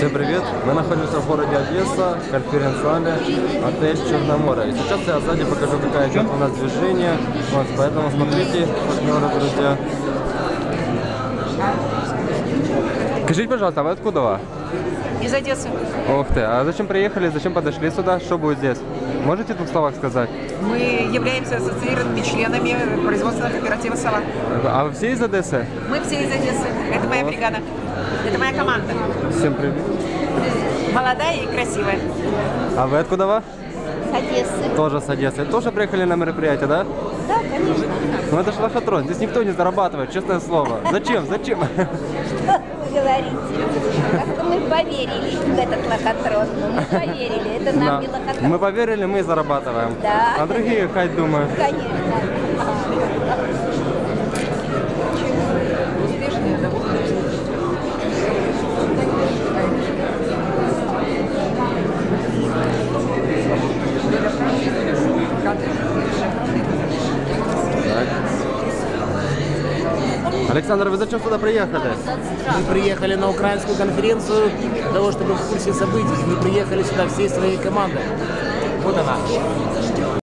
Всем привет! Мы находимся в городе Одесса, в конференц-зале, отель Черноморье. И сейчас я сзади покажу, какая идет у нас движение. Вот, поэтому смотрите, партнеры, друзья. Скажите, пожалуйста, а вы откуда? вы? Из Одессы. Ух ты, а зачем приехали, зачем подошли сюда? Что будет здесь? Можете в двух словах сказать? Мы являемся ассоциированными членами производственного кооператива «Сова». А вы все из Одессы? Мы все из Одессы. Это моя бригада. Это моя команда. Всем привет. Молодая и красивая. А вы откуда? вы? С Одессы. Тоже с Одессы. Тоже приехали на мероприятие, да? Да, конечно. Ну это же лохотрон, здесь никто не зарабатывает, честное слово. Зачем? Зачем? Что вы говорите? Как-то мы поверили в этот лохотрон. Мы поверили. Это нам Да. не лохотрон. Мы поверили, мы зарабатываем. Да. А другие хай думают. Конечно. Александр, вы зачем сюда приехали? Мы приехали на украинскую конференцию для того, чтобы в курсе событий. Мы приехали сюда всей своей командой. Вот она.